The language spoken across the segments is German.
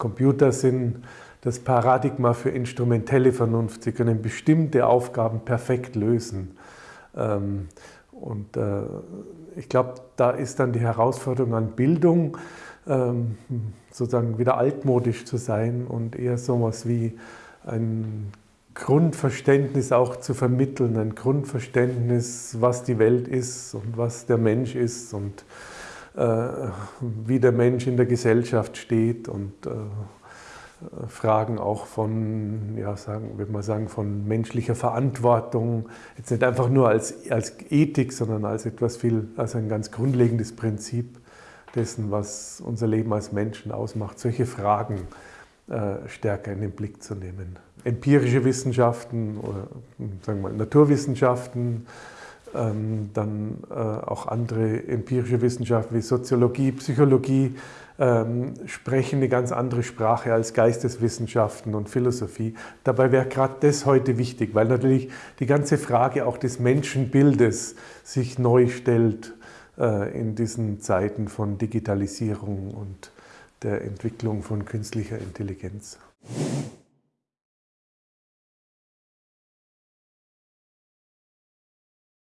Computer sind das Paradigma für instrumentelle Vernunft. Sie können bestimmte Aufgaben perfekt lösen. Ähm, und äh, ich glaube, da ist dann die Herausforderung an Bildung, ähm, sozusagen wieder altmodisch zu sein und eher so etwas wie ein Grundverständnis auch zu vermitteln, ein Grundverständnis, was die Welt ist und was der Mensch ist und äh, wie der Mensch in der Gesellschaft steht und äh, Fragen auch von, ja, sagen, würde man sagen, von menschlicher Verantwortung, jetzt nicht einfach nur als, als Ethik, sondern als etwas viel, als ein ganz grundlegendes Prinzip dessen, was unser Leben als Menschen ausmacht, solche Fragen äh, stärker in den Blick zu nehmen. Empirische Wissenschaften oder sagen wir Naturwissenschaften, ähm, dann äh, auch andere empirische Wissenschaften wie Soziologie, Psychologie ähm, sprechen eine ganz andere Sprache als Geisteswissenschaften und Philosophie. Dabei wäre gerade das heute wichtig, weil natürlich die ganze Frage auch des Menschenbildes sich neu stellt in diesen Zeiten von Digitalisierung und der Entwicklung von künstlicher Intelligenz.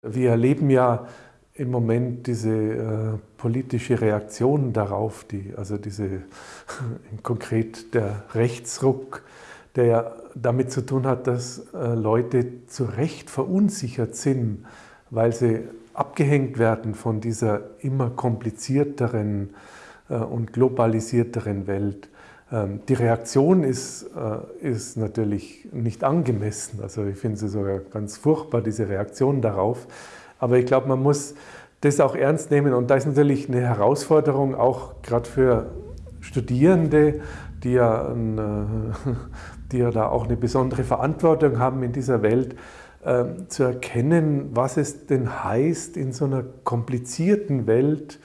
Wir erleben ja im Moment diese äh, politische Reaktion darauf, die, also diese konkret der Rechtsruck, der ja damit zu tun hat, dass äh, Leute zu Recht verunsichert sind, weil sie abgehängt werden von dieser immer komplizierteren äh, und globalisierteren Welt. Ähm, die Reaktion ist, äh, ist natürlich nicht angemessen. Also ich finde sie sogar ganz furchtbar, diese Reaktion darauf. Aber ich glaube, man muss das auch ernst nehmen. Und da ist natürlich eine Herausforderung, auch gerade für Studierende, die ja, ein, äh, die ja da auch eine besondere Verantwortung haben in dieser Welt, zu erkennen, was es denn heißt, in so einer komplizierten Welt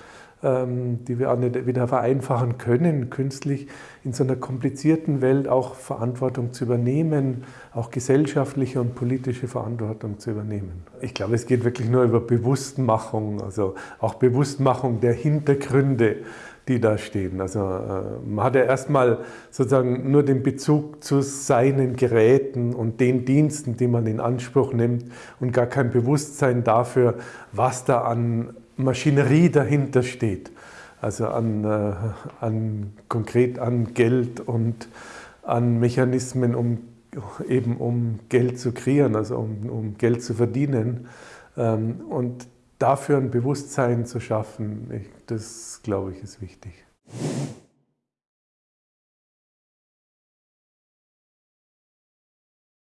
ähm, die wir auch nicht wieder vereinfachen können, künstlich in so einer komplizierten Welt auch Verantwortung zu übernehmen, auch gesellschaftliche und politische Verantwortung zu übernehmen. Ich glaube, es geht wirklich nur über Bewusstmachung, also auch Bewusstmachung der Hintergründe, die da stehen. Also äh, man hat ja erstmal sozusagen nur den Bezug zu seinen Geräten und den Diensten, die man in Anspruch nimmt und gar kein Bewusstsein dafür, was da an Maschinerie dahinter steht. Also an, äh, an, konkret an Geld und an Mechanismen, um eben um Geld zu kreieren, also um, um Geld zu verdienen. Ähm, und dafür ein Bewusstsein zu schaffen, ich, das glaube ich ist wichtig.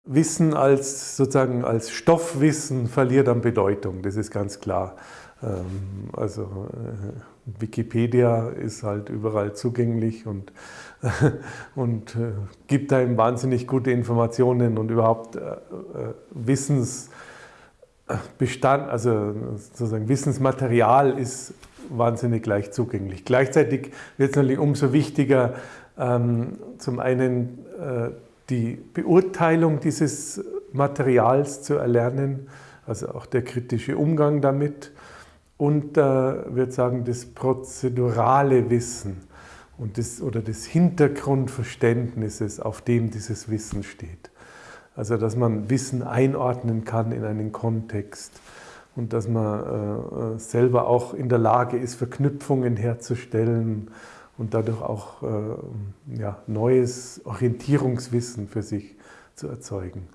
Wissen als sozusagen als Stoffwissen verliert an Bedeutung, das ist ganz klar. Ähm, also äh, Wikipedia ist halt überall zugänglich und, und äh, gibt einem wahnsinnig gute Informationen und überhaupt äh, Wissensbestand, also sozusagen Wissensmaterial ist wahnsinnig leicht zugänglich. Gleichzeitig wird es natürlich umso wichtiger, ähm, zum einen die Beurteilung dieses Materials zu erlernen, also auch der kritische Umgang damit und äh, würde sagen, das prozedurale Wissen und das, oder das Hintergrundverständnisses, auf dem dieses Wissen steht. Also dass man Wissen einordnen kann in einen Kontext und dass man äh, selber auch in der Lage ist, Verknüpfungen herzustellen und dadurch auch äh, ja, neues Orientierungswissen für sich zu erzeugen.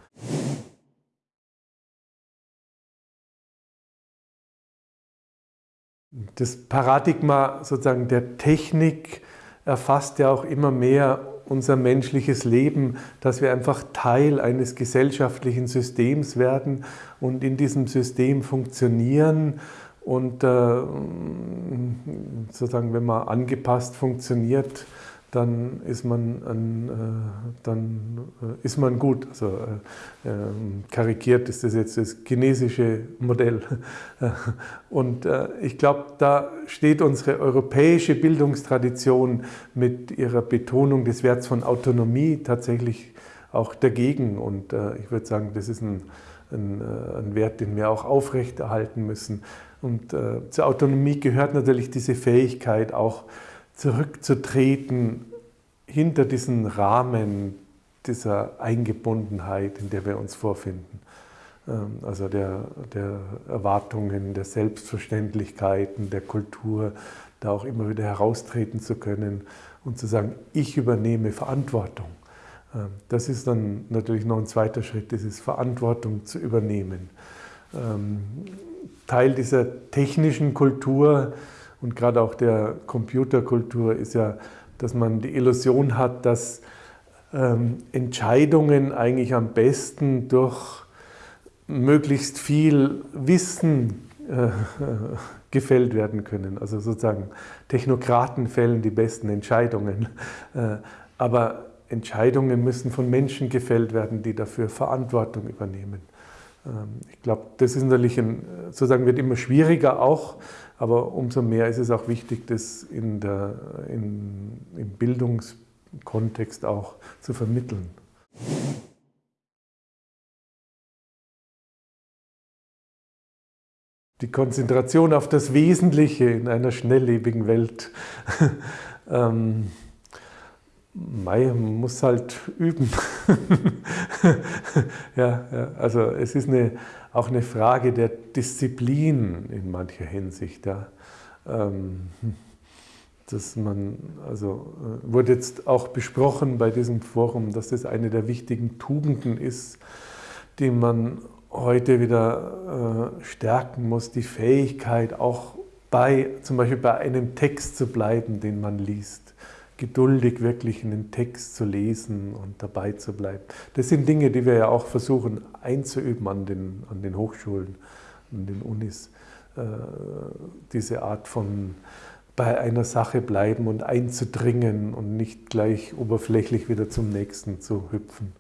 Das Paradigma sozusagen der Technik erfasst ja auch immer mehr unser menschliches Leben, dass wir einfach Teil eines gesellschaftlichen Systems werden und in diesem System funktionieren und äh, sozusagen, wenn man angepasst funktioniert, dann ist man, an, äh, dann äh, ist man gut. Also, äh, ähm, karikiert ist das jetzt das chinesische Modell. Und ich glaube, da steht unsere europäische Bildungstradition mit ihrer Betonung des Werts von Autonomie tatsächlich auch dagegen. Und ich würde sagen, das ist ein, ein, ein, Wert, den wir auch aufrechterhalten müssen. Und zur Autonomie gehört natürlich diese Fähigkeit, auch zurückzutreten hinter diesen Rahmen dieser Eingebundenheit, in der wir uns vorfinden. Ähm, also der, der Erwartungen, der Selbstverständlichkeiten, der Kultur, da auch immer wieder heraustreten zu können und zu sagen, ich übernehme Verantwortung. Ähm, das ist dann natürlich noch ein zweiter Schritt, das ist Verantwortung zu übernehmen. Ähm, Teil dieser technischen Kultur und gerade auch der Computerkultur ist ja, dass man die Illusion hat, dass Entscheidungen eigentlich am besten durch möglichst viel Wissen äh, gefällt werden können. Also sozusagen Technokraten fällen die besten Entscheidungen. Äh, aber Entscheidungen müssen von Menschen gefällt werden, die dafür Verantwortung übernehmen. Ähm, ich glaube, das ist natürlich ein, sozusagen wird immer schwieriger auch, aber umso mehr ist es auch wichtig, das in der, in, im Bildungskontext auch zu vermitteln. die Konzentration auf das Wesentliche in einer schnelllebigen Welt. ähm, man muss halt üben. ja, ja, also es ist eine, auch eine Frage der Disziplin in mancher Hinsicht. Ja. Ähm, dass man, also äh, wurde jetzt auch besprochen bei diesem Forum, dass das eine der wichtigen Tugenden ist, die man heute wieder äh, stärken muss, die Fähigkeit auch bei, zum Beispiel bei einem Text zu bleiben, den man liest. Geduldig wirklich einen Text zu lesen und dabei zu bleiben. Das sind Dinge, die wir ja auch versuchen einzuüben an den, an den Hochschulen, an den Unis. Äh, diese Art von bei einer Sache bleiben und einzudringen und nicht gleich oberflächlich wieder zum nächsten zu hüpfen.